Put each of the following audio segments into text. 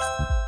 you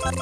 Thank